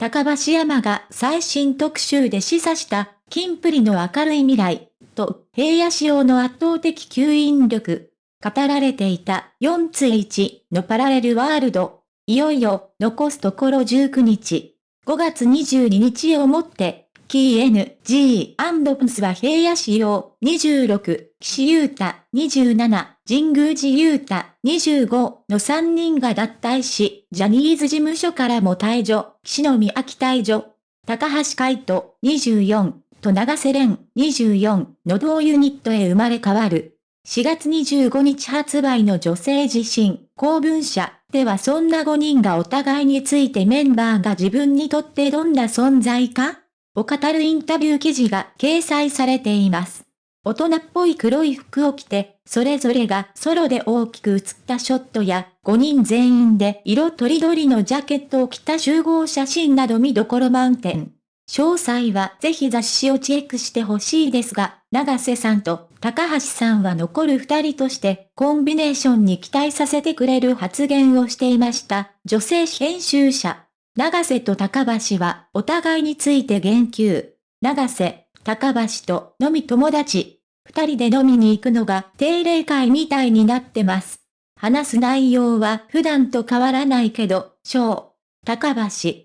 高橋山が最新特集で示唆した、金プリの明るい未来、と、平野仕様の圧倒的吸引力、語られていた4つ1のパラレルワールド、いよいよ残すところ19日、5月22日をもって、キー N、G、アンドプスは平野仕様26、岸優太27、神宮寺優太25の3人が脱退し、ジャニーズ事務所からも退場、岸野美秋退場、高橋海人24と長瀬廉24の同ユニットへ生まれ変わる。4月25日発売の女性自身、公文社ではそんな5人がお互いについてメンバーが自分にとってどんな存在かを語るインタビュー記事が掲載されています。大人っぽい黒い服を着て、それぞれがソロで大きく写ったショットや、5人全員で色とりどりのジャケットを着た集合写真など見どころ満点。詳細はぜひ雑誌をチェックしてほしいですが、長瀬さんと高橋さんは残る二人としてコンビネーションに期待させてくれる発言をしていました。女性編集者。長瀬と高橋はお互いについて言及。長瀬、高橋と飲み友達。二人で飲みに行くのが定例会みたいになってます。話す内容は普段と変わらないけど、小、高橋、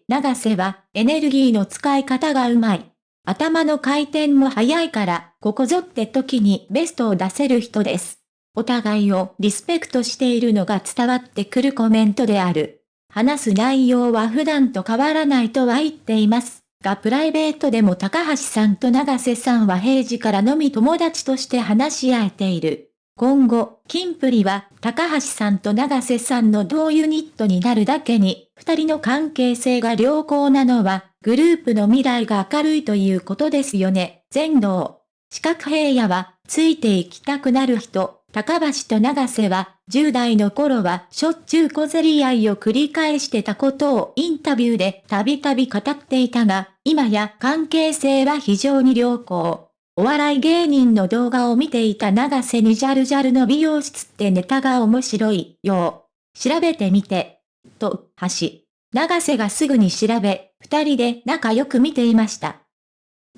長瀬はエネルギーの使い方がうまい。頭の回転も速いから、ここぞって時にベストを出せる人です。お互いをリスペクトしているのが伝わってくるコメントである。話す内容は普段と変わらないとは言っています。がプライベートでも高橋さんと長瀬さんは平時からのみ友達として話し合えている。今後、キンプリは高橋さんと長瀬さんの同ユニットになるだけに、二人の関係性が良好なのは、グループの未来が明るいということですよね。全能。四角平野は、ついていきたくなる人、高橋と長瀬は、10代の頃はしょっちゅう小競り合いを繰り返してたことをインタビューでたびたび語っていたが、今や関係性は非常に良好。お笑い芸人の動画を見ていた長瀬にジャルジャルの美容室ってネタが面白いよ。調べてみて。と、橋。長瀬がすぐに調べ、二人で仲良く見ていました。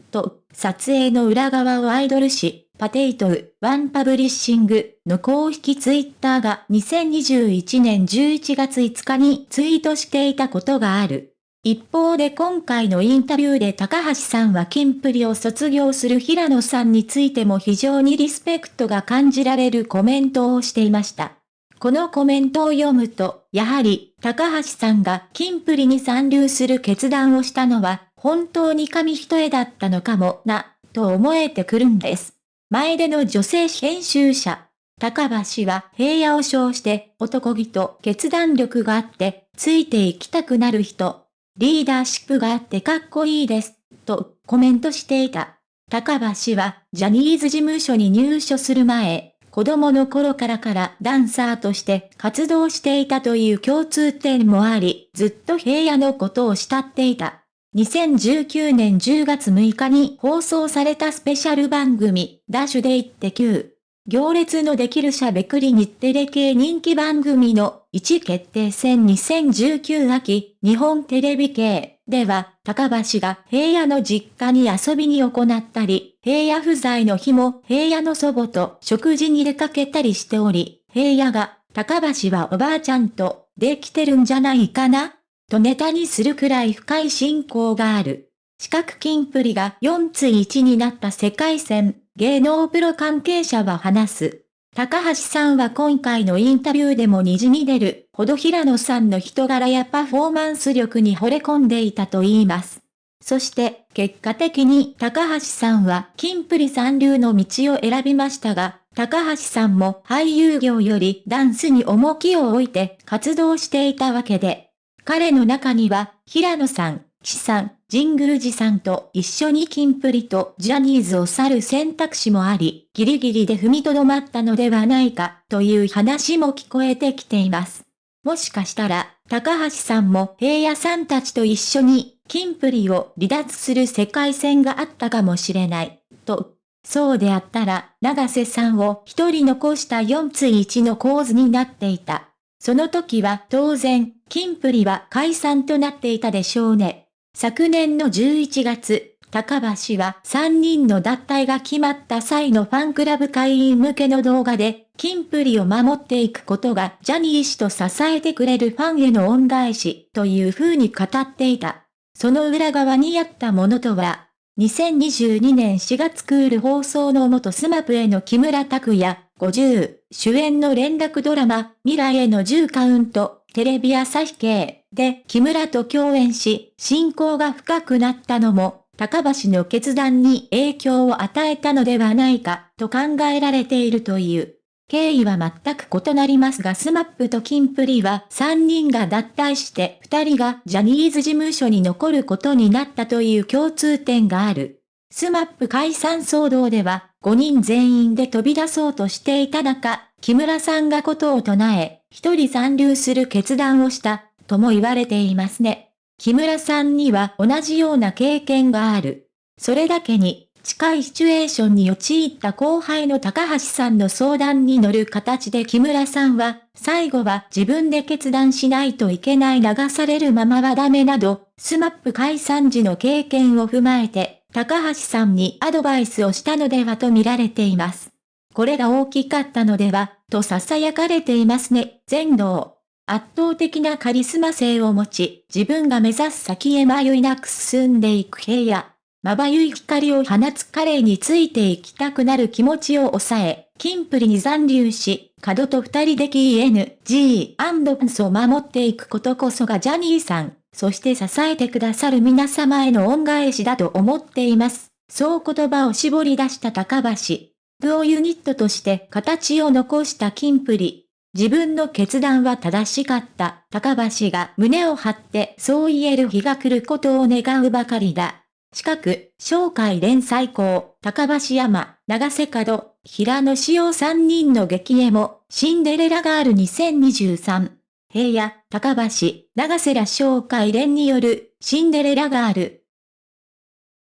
と、撮影の裏側をアイドル誌、 POTATO、ワンパブリッシングの公式ツイッターが2021年11月5日にツイートしていたことがある。一方で今回のインタビューで高橋さんはキンプリを卒業する平野さんについても非常にリスペクトが感じられるコメントをしていました。このコメントを読むと、やはり、高橋さんがキンプリに参入する決断をしたのは、本当に紙一重だったのかもな、と思えてくるんです。前での女性編集者。高橋は平野を称して男気と決断力があってついていきたくなる人。リーダーシップがあってかっこいいです。とコメントしていた。高橋はジャニーズ事務所に入所する前、子供の頃からからダンサーとして活動していたという共通点もあり、ずっと平野のことを慕っていた。2019年10月6日に放送されたスペシャル番組、ダッシュで行って9。行列のできるしゃべくり日テレ系人気番組の1決定戦。2019秋日本テレビ系。では高橋が平野の実家に遊びに行ったり、平野不在の日も平野の祖母と食事に出かけたりしており、平野が高橋はおばあちゃんとできてるんじゃないかな。とネタにするくらい深い信仰がある。四角金プリが4つ1になった世界戦、芸能プロ関係者は話す。高橋さんは今回のインタビューでも滲み出るほど平野さんの人柄やパフォーマンス力に惚れ込んでいたと言います。そして結果的に高橋さんは金プリ三流の道を選びましたが、高橋さんも俳優業よりダンスに重きを置いて活動していたわけで、彼の中には、平野さん、岸さん、神宮寺さんと一緒にキンプリとジャニーズを去る選択肢もあり、ギリギリで踏みとどまったのではないか、という話も聞こえてきています。もしかしたら、高橋さんも平野さんたちと一緒に、キンプリを離脱する世界線があったかもしれない、と。そうであったら、長瀬さんを一人残した4つ1の構図になっていた。その時は当然、キンプリは解散となっていたでしょうね。昨年の11月、高橋は3人の脱退が決まった際のファンクラブ会員向けの動画で、キンプリを守っていくことがジャニー氏と支えてくれるファンへの恩返しという風に語っていた。その裏側にあったものとは、2022年4月クール放送の元スマップの木村拓哉、50、主演の連続ドラマ、未来への10カウント、テレビ朝日系で木村と共演し、親交が深くなったのも、高橋の決断に影響を与えたのではないか、と考えられているという。経緯は全く異なりますがスマップとキンプリは3人が脱退して2人がジャニーズ事務所に残ることになったという共通点がある。スマップ解散騒動では5人全員で飛び出そうとしていた中、木村さんが異を唱え、1人残留する決断をした、とも言われていますね。木村さんには同じような経験がある。それだけに、近いシチュエーションに陥った後輩の高橋さんの相談に乗る形で木村さんは、最後は自分で決断しないといけない流されるままはダメなど、スマップ解散時の経験を踏まえて、高橋さんにアドバイスをしたのではと見られています。これが大きかったのでは、と囁かれていますね、全道。圧倒的なカリスマ性を持ち、自分が目指す先へ迷いなく進んでいく平野。まばゆい光を放つ彼についていきたくなる気持ちを抑え、キンプリに残留し、角と二人で KNG& ンスを守っていくことこそがジャニーさん、そして支えてくださる皆様への恩返しだと思っています。そう言葉を絞り出した高橋。ドユニットとして形を残したキンプリ。自分の決断は正しかった高橋が胸を張ってそう言える日が来ることを願うばかりだ。近く、紹介連載校、高橋山、長瀬角、平野志陽3人の激絵も、シンデレラガール2023。平野、高橋、長瀬ら紹介連による、シンデレラガール、